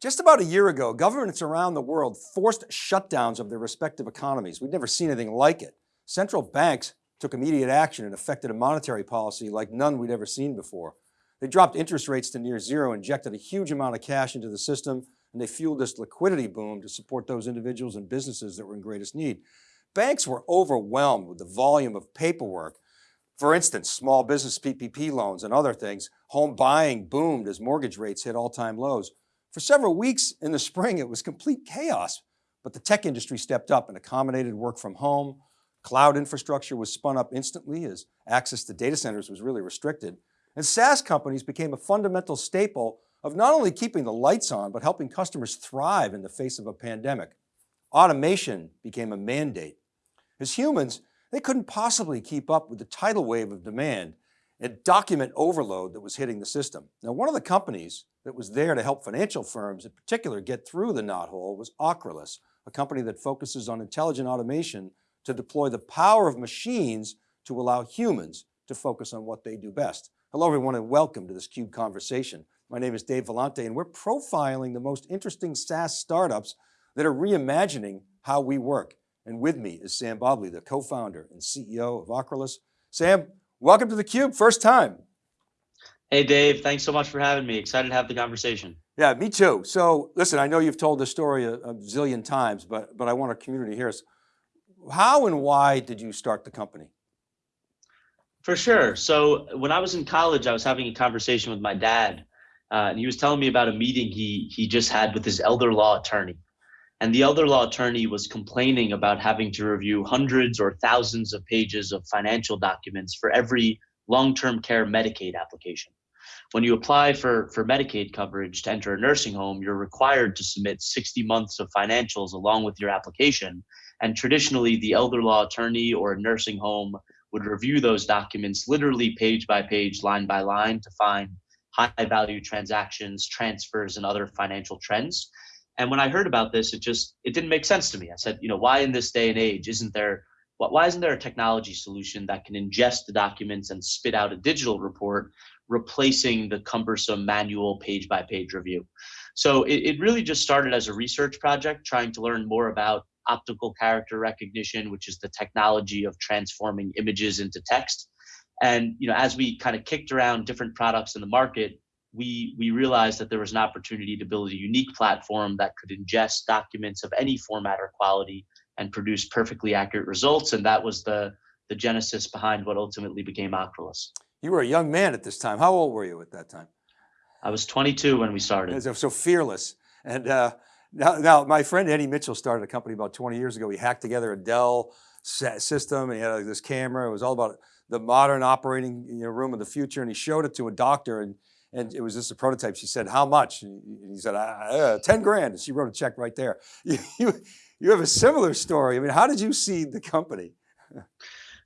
Just about a year ago, governments around the world forced shutdowns of their respective economies. We'd never seen anything like it. Central banks took immediate action and affected a monetary policy like none we'd ever seen before. They dropped interest rates to near zero, injected a huge amount of cash into the system, and they fueled this liquidity boom to support those individuals and businesses that were in greatest need. Banks were overwhelmed with the volume of paperwork. For instance, small business PPP loans and other things, home buying boomed as mortgage rates hit all time lows. For several weeks in the spring, it was complete chaos, but the tech industry stepped up and accommodated work from home. Cloud infrastructure was spun up instantly as access to data centers was really restricted. And SaaS companies became a fundamental staple of not only keeping the lights on, but helping customers thrive in the face of a pandemic. Automation became a mandate. As humans, they couldn't possibly keep up with the tidal wave of demand and document overload that was hitting the system. Now, one of the companies that was there to help financial firms in particular get through the knothole was Ocrolus, a company that focuses on intelligent automation to deploy the power of machines to allow humans to focus on what they do best. Hello everyone and welcome to this CUBE conversation. My name is Dave Vellante and we're profiling the most interesting SaaS startups that are reimagining how we work. And with me is Sam Bobley, the co-founder and CEO of Ocrolus. Sam, welcome to the Cube, first time. Hey Dave, thanks so much for having me. Excited to have the conversation. Yeah, me too. So listen, I know you've told this story a, a zillion times, but, but I want our community to hear us. How and why did you start the company? For sure. So when I was in college, I was having a conversation with my dad, uh, and he was telling me about a meeting he he just had with his elder law attorney. And the elder law attorney was complaining about having to review hundreds or thousands of pages of financial documents for every long-term care Medicaid application. When you apply for, for Medicaid coverage to enter a nursing home, you're required to submit 60 months of financials along with your application. And traditionally, the elder law attorney or a nursing home would review those documents literally page by page, line by line to find high value transactions, transfers, and other financial trends. And when I heard about this, it just it didn't make sense to me. I said, you know, why in this day and age isn't there why isn't there a technology solution that can ingest the documents and spit out a digital report, replacing the cumbersome manual page by page review? So it, it really just started as a research project, trying to learn more about optical character recognition, which is the technology of transforming images into text. And you know, as we kind of kicked around different products in the market, we we realized that there was an opportunity to build a unique platform that could ingest documents of any format or quality and produce perfectly accurate results. And that was the, the genesis behind what ultimately became Ocrolus. You were a young man at this time. How old were you at that time? I was 22 when we started. So, so fearless. And uh, now, now my friend Eddie Mitchell started a company about 20 years ago. He hacked together a Dell system. he had like, this camera. It was all about the modern operating you know, room of the future. And he showed it to a doctor and, and it was just a prototype. She said, how much? And he said, uh, 10 grand. And she wrote a check right there. You, you, have a similar story. I mean, how did you see the company?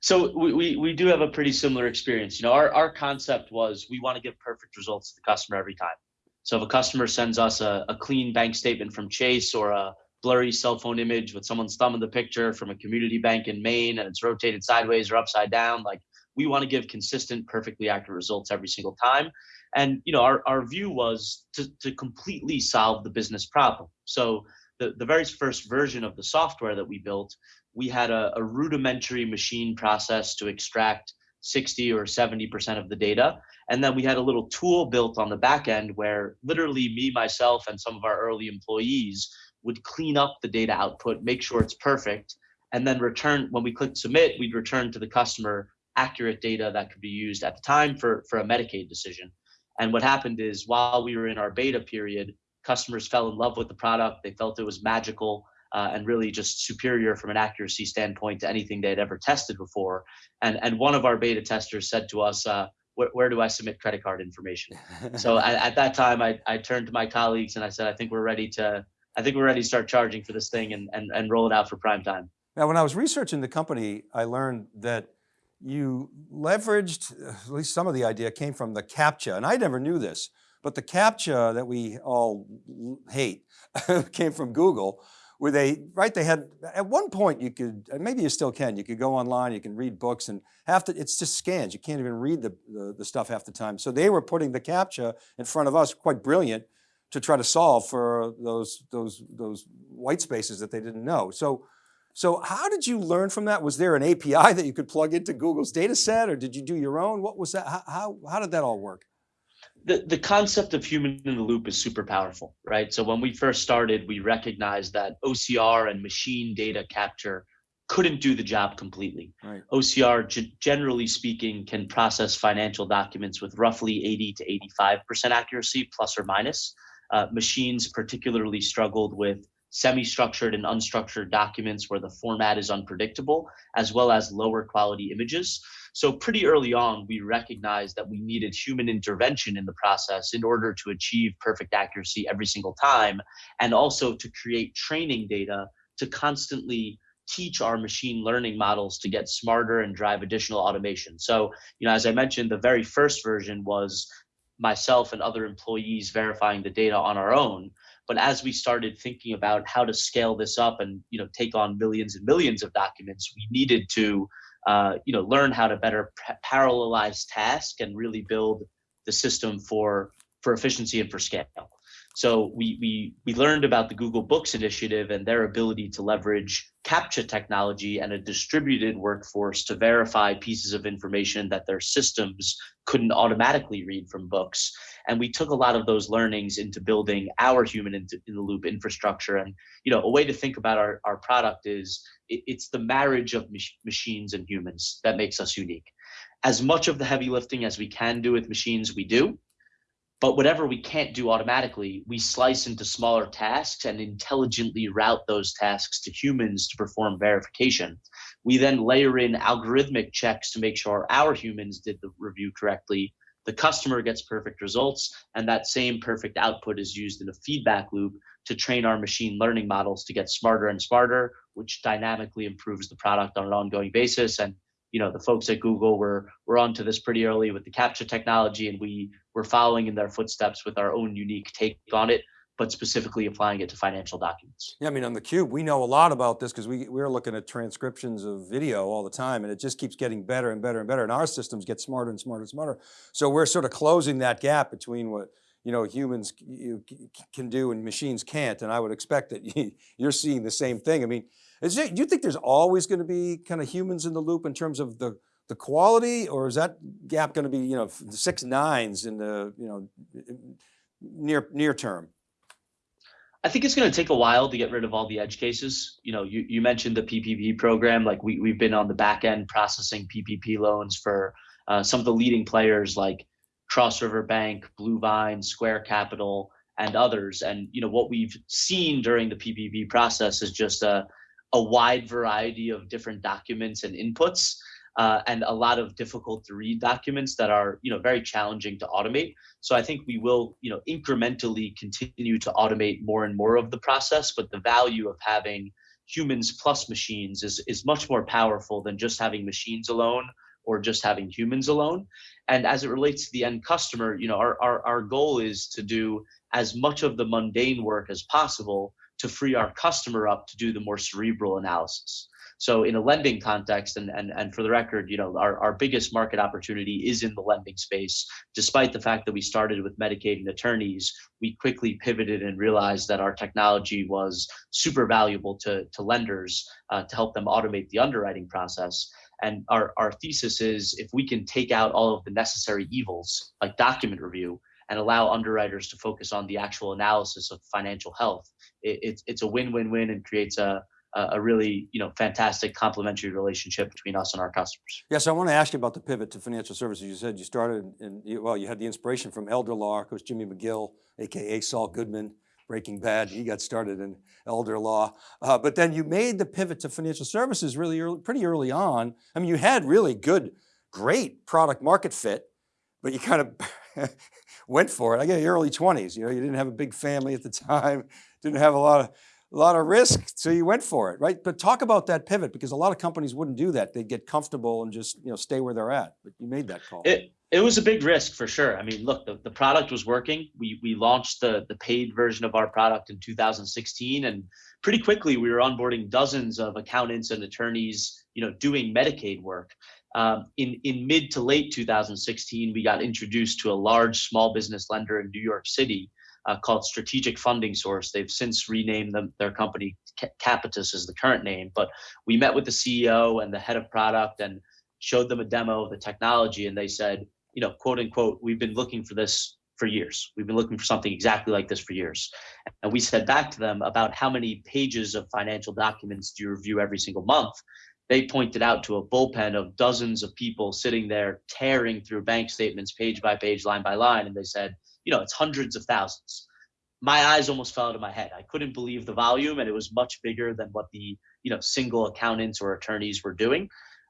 so we, we, we do have a pretty similar experience. You know, our, our concept was we want to give perfect results to the customer every time. So if a customer sends us a, a clean bank statement from Chase or a blurry cell phone image with someone's thumb in the picture from a community bank in Maine and it's rotated sideways or upside down, like we want to give consistent, perfectly accurate results every single time. And you know, our, our view was to, to completely solve the business problem. So the, the very first version of the software that we built, we had a, a rudimentary machine process to extract 60 or 70% of the data. And then we had a little tool built on the back end where literally me, myself, and some of our early employees would clean up the data output, make sure it's perfect, and then return, when we clicked submit, we'd return to the customer accurate data that could be used at the time for, for a Medicaid decision. And what happened is while we were in our beta period, customers fell in love with the product. They felt it was magical uh, and really just superior from an accuracy standpoint to anything they had ever tested before. And and one of our beta testers said to us, uh, where, where, do I submit credit card information? so at, at, that time, I, I turned to my colleagues and I said, I think we're ready to, I think we're ready to start charging for this thing and, and, and roll it out for prime time. Now, when I was researching the company, I learned that you leveraged, uh, at least some of the idea came from the CAPTCHA, and I never knew this. But the CAPTCHA that we all hate came from Google where they, right, they had, at one point you could, maybe you still can, you could go online, you can read books and half the, it's just scans. You can't even read the, the, the stuff half the time. So they were putting the CAPTCHA in front of us, quite brilliant, to try to solve for those, those, those white spaces that they didn't know. So, so how did you learn from that? Was there an API that you could plug into Google's data set or did you do your own? What was that? How, how, how did that all work? The, the concept of human in the loop is super powerful, right? So when we first started, we recognized that OCR and machine data capture couldn't do the job completely. Right. OCR, generally speaking, can process financial documents with roughly 80 to 85% accuracy, plus or minus. Uh, machines particularly struggled with semi-structured and unstructured documents where the format is unpredictable, as well as lower quality images. So pretty early on, we recognized that we needed human intervention in the process in order to achieve perfect accuracy every single time, and also to create training data to constantly teach our machine learning models to get smarter and drive additional automation. So, you know, as I mentioned, the very first version was myself and other employees verifying the data on our own. But as we started thinking about how to scale this up and you know take on millions and millions of documents, we needed to uh, you know learn how to better parallelize tasks and really build the system for for efficiency and for scale. So we, we, we learned about the Google Books initiative and their ability to leverage CAPTCHA technology and a distributed workforce to verify pieces of information that their systems couldn't automatically read from books. And we took a lot of those learnings into building our human in, the loop infrastructure. And you know, a way to think about our, our product is it, it's the marriage of mach machines and humans that makes us unique. As much of the heavy lifting as we can do with machines, we do but whatever we can't do automatically, we slice into smaller tasks and intelligently route those tasks to humans to perform verification. We then layer in algorithmic checks to make sure our humans did the review correctly. The customer gets perfect results, and that same perfect output is used in a feedback loop to train our machine learning models to get smarter and smarter, which dynamically improves the product on an ongoing basis and you know the folks at Google were were onto this pretty early with the CAPTCHA technology, and we were following in their footsteps with our own unique take on it, but specifically applying it to financial documents. Yeah, I mean on the cube, we know a lot about this because we we're looking at transcriptions of video all the time, and it just keeps getting better and better and better, and our systems get smarter and smarter and smarter. So we're sort of closing that gap between what you know humans can do and machines can't, and I would expect that you're seeing the same thing. I mean is it, do you think there's always going to be kind of humans in the loop in terms of the, the quality or is that gap going to be, you know, six nines in the, you know, near, near term? I think it's going to take a while to get rid of all the edge cases. You know, you, you mentioned the PPP program, like we, we've been on the back end processing PPP loans for uh, some of the leading players like Cross River Bank, Bluevine, Square Capital, and others. And, you know, what we've seen during the PPP process is just a, a wide variety of different documents and inputs uh, and a lot of difficult to read documents that are you know very challenging to automate. So i think we will you know incrementally continue to automate more and more of the process but the value of having humans plus machines is is much more powerful than just having machines alone or just having humans alone. And as it relates to the end customer you know our, our, our goal is to do as much of the mundane work as possible to free our customer up to do the more cerebral analysis. So in a lending context, and, and, and for the record, you know, our, our biggest market opportunity is in the lending space. Despite the fact that we started with Medicaid and attorneys, we quickly pivoted and realized that our technology was super valuable to, to lenders uh, to help them automate the underwriting process. And our, our thesis is if we can take out all of the necessary evils like document review and allow underwriters to focus on the actual analysis of financial health, it, it's a win-win-win and creates a a really you know fantastic complementary relationship between us and our customers. Yes, I want to ask you about the pivot to financial services. You said you started in well, you had the inspiration from Elder Law, of course, Jimmy McGill, aka Saul Goodman, Breaking Bad. He got started in elder law, uh, but then you made the pivot to financial services really early, pretty early on. I mean, you had really good, great product market fit, but you kind of went for it. I get your early 20s, you know, you didn't have a big family at the time, didn't have a lot of a lot of risk, so you went for it, right? But talk about that pivot because a lot of companies wouldn't do that. They'd get comfortable and just you know stay where they're at. But you made that call. It it was a big risk for sure. I mean, look, the, the product was working. We we launched the the paid version of our product in 2016, and pretty quickly we were onboarding dozens of accountants and attorneys, you know, doing Medicaid work. Um, in, in mid to late 2016, we got introduced to a large small business lender in New York City uh, called Strategic Funding Source. They've since renamed them, their company Kapitus is the current name, but we met with the CEO and the head of product and showed them a demo of the technology, and they said, you know, quote unquote, we've been looking for this for years. We've been looking for something exactly like this for years. And we said back to them about how many pages of financial documents do you review every single month? They pointed out to a bullpen of dozens of people sitting there tearing through bank statements page by page, line by line. And they said, you know, it's hundreds of thousands. My eyes almost fell out of my head. I couldn't believe the volume, and it was much bigger than what the you know single accountants or attorneys were doing.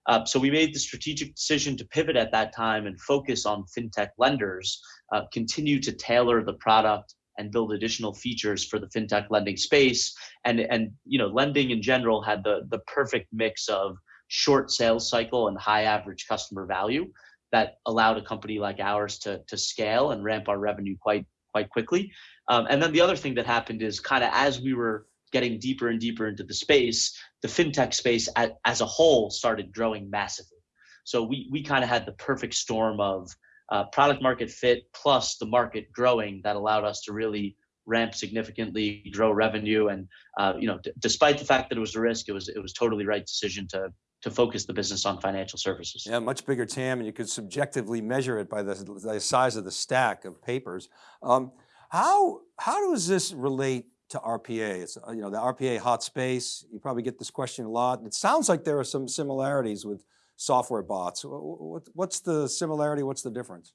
Uh, so we made the strategic decision to pivot at that time and focus on fintech lenders, uh, continue to tailor the product and build additional features for the fintech lending space. And, and you know, lending in general had the, the perfect mix of short sales cycle and high average customer value that allowed a company like ours to, to scale and ramp our revenue quite, quite quickly. Um, and then the other thing that happened is kind of as we were getting deeper and deeper into the space, the fintech space as, as a whole started growing massively. So we we kind of had the perfect storm of uh, product market fit plus the market growing that allowed us to really ramp significantly, grow revenue, and uh, you know, despite the fact that it was a risk, it was it was totally right decision to to focus the business on financial services. Yeah, much bigger TAM, and you could subjectively measure it by the, the size of the stack of papers. Um, how how does this relate to RPA? It's, uh, you know, the RPA hot space, you probably get this question a lot. It sounds like there are some similarities with software bots. What's the similarity, what's the difference?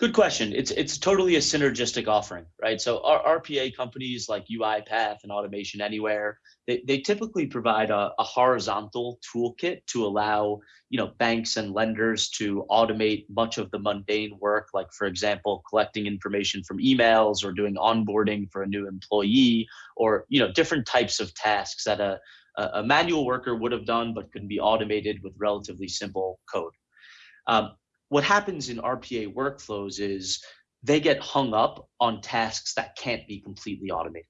Good question. It's it's totally a synergistic offering, right? So our RPA companies like UiPath and Automation Anywhere, they, they typically provide a, a horizontal toolkit to allow you know banks and lenders to automate much of the mundane work, like for example, collecting information from emails or doing onboarding for a new employee, or you know different types of tasks that a a manual worker would have done, but can be automated with relatively simple code. Um, what happens in RPA workflows is they get hung up on tasks that can't be completely automated.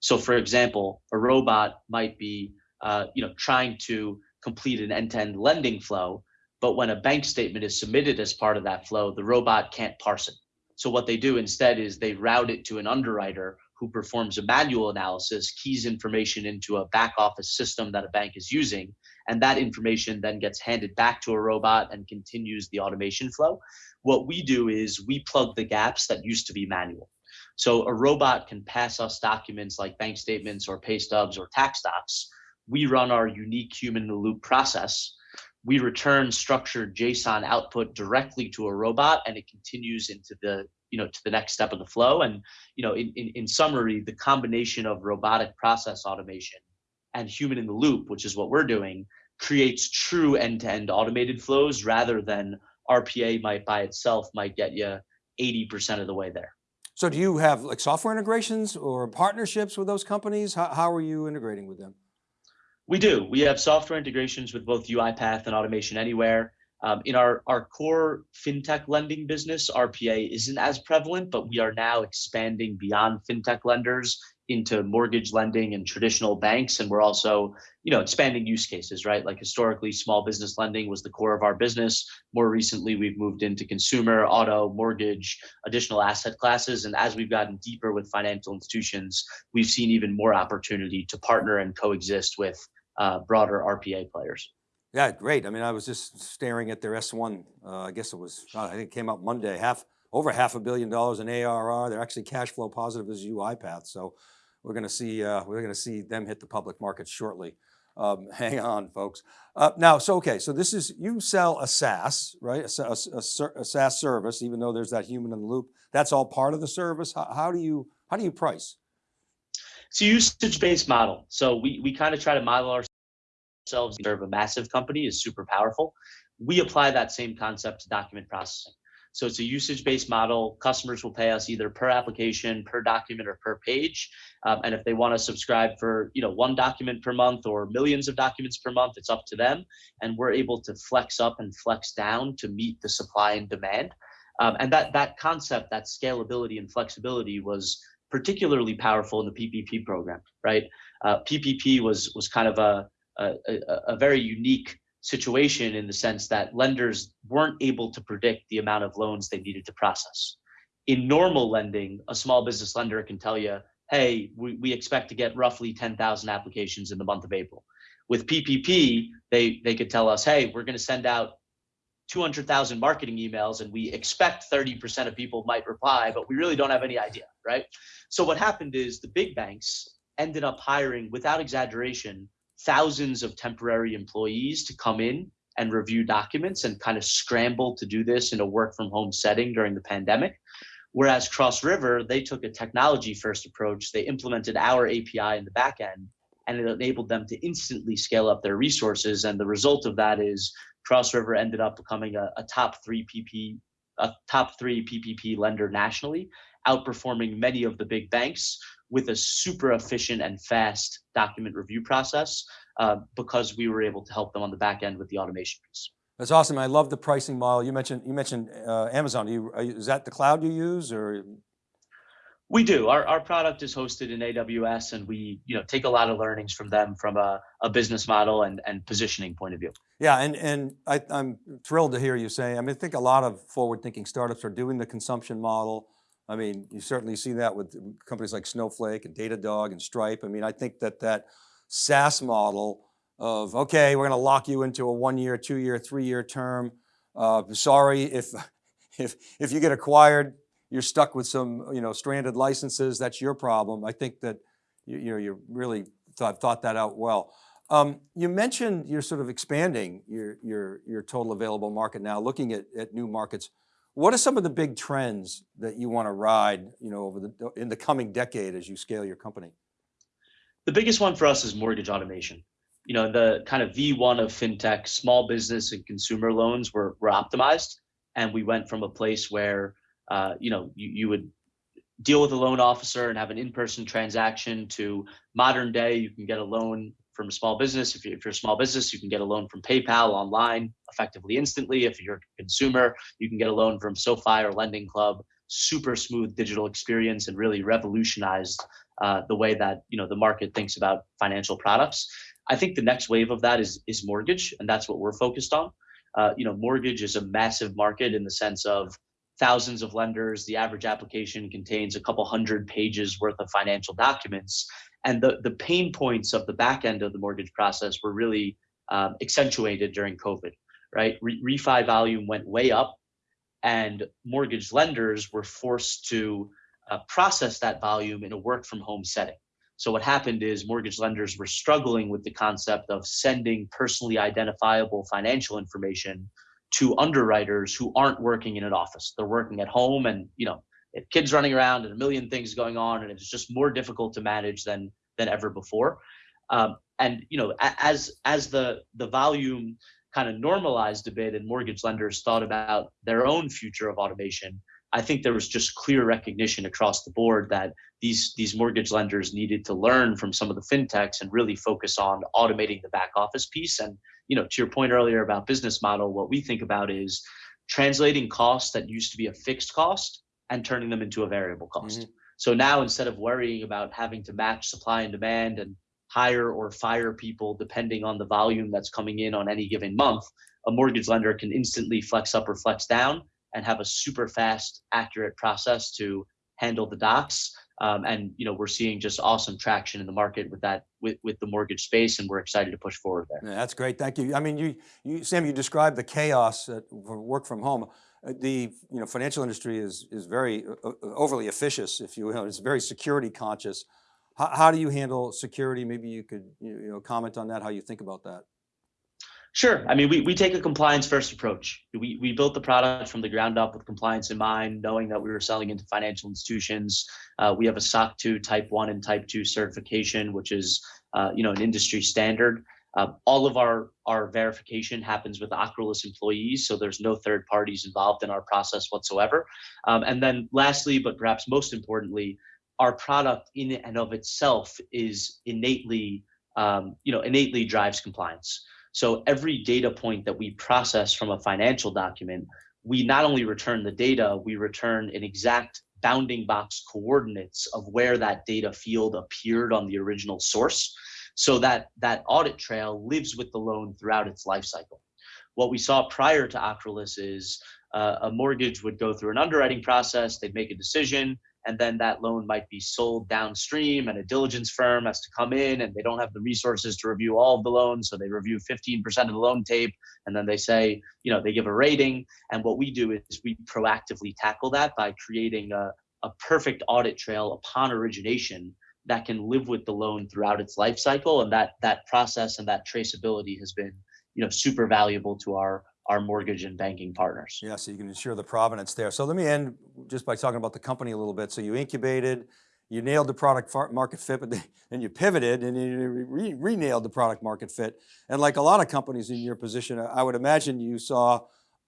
So for example, a robot might be uh, you know, trying to complete an end-to-end -end lending flow, but when a bank statement is submitted as part of that flow, the robot can't parse it. So what they do instead is they route it to an underwriter who performs a manual analysis, keys information into a back office system that a bank is using, and that information then gets handed back to a robot and continues the automation flow. What we do is we plug the gaps that used to be manual. So a robot can pass us documents like bank statements or pay stubs or tax docs. We run our unique human loop process. We return structured JSON output directly to a robot and it continues into the you know to the next step of the flow. And you know in, in, in summary the combination of robotic process automation and human in the loop which is what we're doing creates true end-to-end automated flows rather than rpa might by itself might get you 80% of the way there. So do you have like software integrations or partnerships with those companies? How, how are you integrating with them? We do. We have software integrations with both uipath and automation anywhere um, in our, our core fintech lending business, RPA isn't as prevalent, but we are now expanding beyond fintech lenders into mortgage lending and traditional banks. And we're also, you know, expanding use cases, right? Like historically, small business lending was the core of our business. More recently, we've moved into consumer, auto, mortgage, additional asset classes. And as we've gotten deeper with financial institutions, we've seen even more opportunity to partner and coexist with uh, broader RPA players. Yeah, great. I mean, I was just staring at their S1. Uh, I guess it was, I think it came out Monday, half over half a billion dollars in ARR. They're actually cash flow positive as UiPath. So we're going to see, uh, we're going to see them hit the public market shortly. Um, hang on, folks. Uh, now, so okay, so this is you sell a SaaS, right? A, a, a, a, SaaS service, even though there's that human in the loop. That's all part of the service. How, how do you how do you price? It's a usage-based model. So we we kind of try to model our ourselves serve a massive company is super powerful. We apply that same concept to document processing. So it's a usage-based model. Customers will pay us either per application, per document, or per page. Um, and if they want to subscribe for you know one document per month or millions of documents per month, it's up to them. And we're able to flex up and flex down to meet the supply and demand. Um, and that that concept, that scalability and flexibility, was particularly powerful in the PPP program. Right? Uh, PPP was was kind of a a, a, very unique situation in the sense that lenders weren't able to predict the amount of loans they needed to process. in normal lending, a small business lender can tell you, hey, we, we expect to get roughly 10,000 applications in the month of April. With PPP, they, they could tell us, hey, we're going to send out 200,000 marketing emails and we expect 30% of people might reply, but we really don't have any idea, right? So what happened is the big banks ended up hiring, without exaggeration, thousands of temporary employees to come in and review documents and kind of scramble to do this in a work from home setting during the pandemic. Whereas Cross River, they took a technology first approach. They implemented our API in the back end and it enabled them to instantly scale up their resources. And the result of that is Cross River ended up becoming a, a top three PP, a top three PPP lender nationally, outperforming many of the big banks with a super efficient and fast document review process uh, because we were able to help them on the back end with the automation piece. That's awesome. I love the pricing model. You mentioned you mentioned uh, Amazon. You, is that the cloud you use, or we do. Our, our product is hosted in AWS and we, you know, take a lot of learnings from them from a, a business model and, and positioning point of view. Yeah, and, and I, am thrilled to hear you say, I mean, I think a lot of forward thinking startups are doing the consumption model. I mean, you certainly see that with companies like Snowflake and Datadog and Stripe. I mean, I think that that SaaS model of, okay, we're going to lock you into a one year, two year, three year term. Uh, sorry if, if, if you get acquired, you're stuck with some, you know, stranded licenses, that's your problem. I think that, you, you know, you really thought, thought that out well. Um, you mentioned you're sort of expanding your, your, your total available market now, looking at, at new markets. What are some of the big trends that you want to ride, you know, over the, in the coming decade as you scale your company? The biggest one for us is mortgage automation. You know, the kind of V1 of fintech, small business and consumer loans were, were optimized. And we went from a place where uh, you know, you, you would deal with a loan officer and have an in-person transaction to modern day, you can get a loan from a small business. If, you, if you're a small business, you can get a loan from PayPal online effectively instantly. If you're a consumer, you can get a loan from SoFi or Lending Club. Super smooth digital experience and really revolutionized uh, the way that you know the market thinks about financial products. I think the next wave of that is is mortgage, and that's what we're focused on. Uh, you know, mortgage is a massive market in the sense of thousands of lenders. The average application contains a couple hundred pages worth of financial documents. And the, the pain points of the back end of the mortgage process were really um, accentuated during COVID, right? Re refi volume went way up and mortgage lenders were forced to uh, process that volume in a work from home setting. So what happened is mortgage lenders were struggling with the concept of sending personally identifiable financial information to underwriters who aren't working in an office. They're working at home and, you know, kids running around and a million things going on and it's just more difficult to manage than than ever before. Um, and you know, as as the the volume kind of normalized a bit and mortgage lenders thought about their own future of automation, I think there was just clear recognition across the board that these these mortgage lenders needed to learn from some of the fintechs and really focus on automating the back office piece. And you know, to your point earlier about business model, what we think about is translating costs that used to be a fixed cost and turning them into a variable cost. Mm-hmm. So now instead of worrying about having to match supply and demand and hire or fire people depending on the volume that's coming in on any given month, a mortgage lender can instantly flex up or flex down and have a super fast, accurate process to handle the docs. Um, and you know we're seeing just awesome traction in the market with that with, with the mortgage space, and we're excited to push forward there. Yeah, that's great, thank you. I mean, you, you Sam, you described the chaos at work from home. Uh, the you know financial industry is is very uh, uh, overly officious, if you will. It's very security conscious. How, how do you handle security? Maybe you could you know comment on that. How you think about that? Sure. I mean, we, we take a compliance first approach. We, we built the product from the ground up with compliance in mind, knowing that we were selling into financial institutions. Uh, we have a SOC 2 type 1 and type 2 certification, which is uh, you know an industry standard. Uh, all of our, our verification happens with Ocrolus employees, so there's no third parties involved in our process whatsoever. Um, and then lastly, but perhaps most importantly, our product in and of itself is innately, um, you know, innately drives compliance. So every data point that we process from a financial document, we not only return the data, we return an exact bounding box coordinates of where that data field appeared on the original source so that that audit trail lives with the loan throughout its life cycle. What we saw prior to Ocrolus is uh, a mortgage would go through an underwriting process, they'd make a decision, and then that loan might be sold downstream and a diligence firm has to come in and they don't have the resources to review all of the loans so they review 15% of the loan tape and then they say you know they give a rating and what we do is we proactively tackle that by creating a, a perfect audit trail upon origination that can live with the loan throughout its life cycle and that that process and that traceability has been you know super valuable to our our mortgage and banking partners. Yeah, so you can ensure the provenance there. So let me end just by talking about the company a little bit. So you incubated, you nailed the product market fit, but then you pivoted and you re, re the product market fit. And like a lot of companies in your position, I would imagine you saw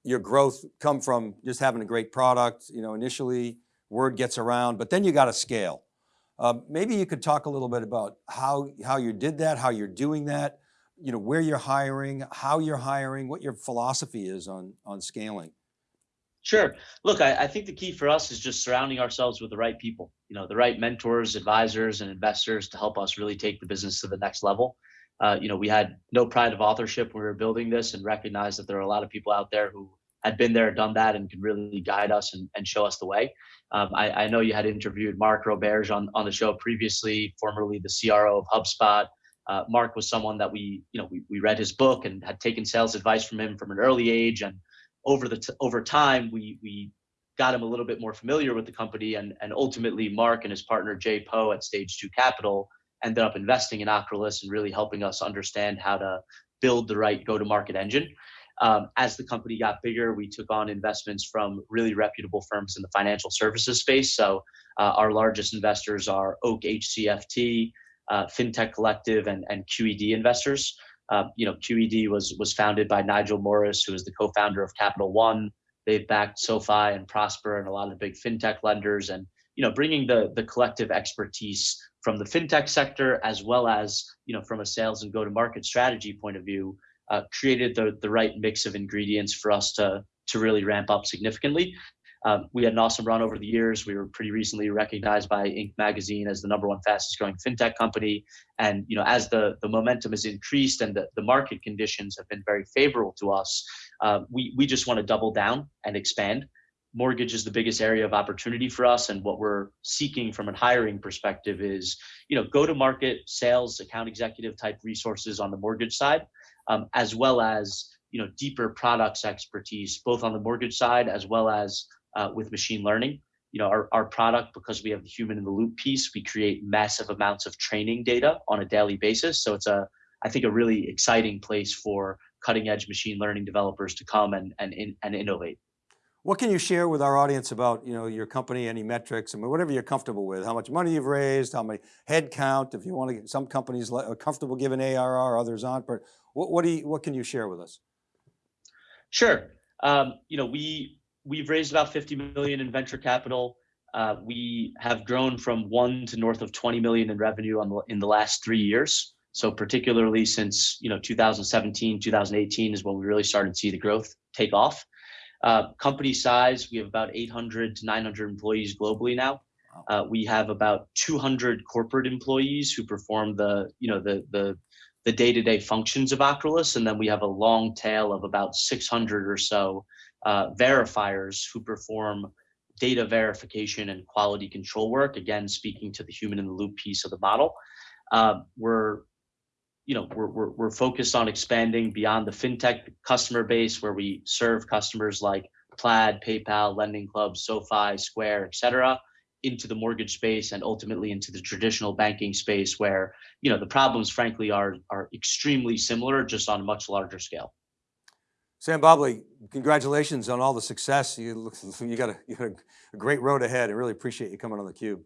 your growth come from just having a great product, you know, initially word gets around, but then you got to scale. Uh, maybe you could talk a little bit about how, how you did that, how you're doing that, you know, where you're hiring, how you're hiring, what your philosophy is on, on scaling. Sure. Look, I, I, think the key for us is just surrounding ourselves with the right people, you know, the right mentors, advisors, and investors to help us really take the business to the next level. Uh, you know, we had no pride of authorship when we were building this and recognized that there are a lot of people out there who had been there, done that, and could really guide us and, and show us the way. Um, I, I, know you had interviewed Mark Roberge on, on the show previously, formerly the CRO of HubSpot. Uh, Mark was someone that we, you know, we, we read his book and had taken sales advice from him from an early age. And over the over time, we we got him a little bit more familiar with the company. And and ultimately, Mark and his partner Jay Po at Stage Two Capital ended up investing in Ocrolus and really helping us understand how to build the right go-to-market engine. Um, as the company got bigger, we took on investments from really reputable firms in the financial services space. So uh, our largest investors are Oak HCFT, uh, FinTech Collective and, and QED investors. Uh, you know, QED was was founded by Nigel Morris, who is the co-founder of Capital One. They've backed SoFi and Prosper and a lot of big fintech lenders, and you know, bringing the the collective expertise from the fintech sector as well as you know from a sales and go-to-market strategy point of view, uh, created the the right mix of ingredients for us to to really ramp up significantly. Um, we had an awesome run over the years. We were pretty recently recognized by Inc. magazine as the number one fastest growing fintech company. And you know, as the, the momentum has increased and the, the market conditions have been very favorable to us, uh, we, we just want to double down and expand. Mortgage is the biggest area of opportunity for us. And what we're seeking from a hiring perspective is, you know, go to market sales, account executive type resources on the mortgage side, um, as well as, you know, deeper products expertise, both on the mortgage side as well as uh, with machine learning. You know, our, our product, because we have the human in the loop piece, we create massive amounts of training data on a daily basis. So it's a, I think, a really exciting place for cutting edge machine learning developers to come and, and, and innovate. What can you share with our audience about you know, your company, any metrics, I mean, whatever you're comfortable with, how much money you've raised, how many head count, if you want to, get, some companies are comfortable giving ARR, others aren't, but what, what, do you, what can you share with us? Sure. Um, you know, we, we've raised about 50 million in venture capital. Uh, we have grown from one to north of 20 million in revenue on the, in the last three years. So particularly since you know 2017, 2018 is when we really started to see the growth take off. Uh, company size, we have about 800 to 900 employees globally now. Uh, we have about 200 corporate employees who perform the you know the the the day-to-day functions of Ocrolus, and then we have a long tail of about 600 or so uh, verifiers who perform data verification and quality control work. Again, speaking to the human in the loop piece of the model. Uh, we're you know, we're, we're, we're focused on expanding beyond the fintech customer base where we serve customers like Plaid, PayPal, Lending Club, SoFi, Square, et cetera, into the mortgage space and ultimately into the traditional banking space where, you know, the problems frankly are, are extremely similar, just on a much larger scale. Sam Bobley, congratulations on all the success. You, look, you, got, a, you got a great road ahead. I really appreciate you coming on theCUBE.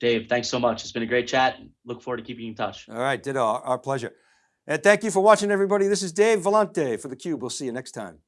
Dave, thanks so much. It's been a great chat. Look forward to keeping in touch. All right, ditto, our pleasure. And thank you for watching everybody. This is Dave Vellante for theCUBE. We'll see you next time.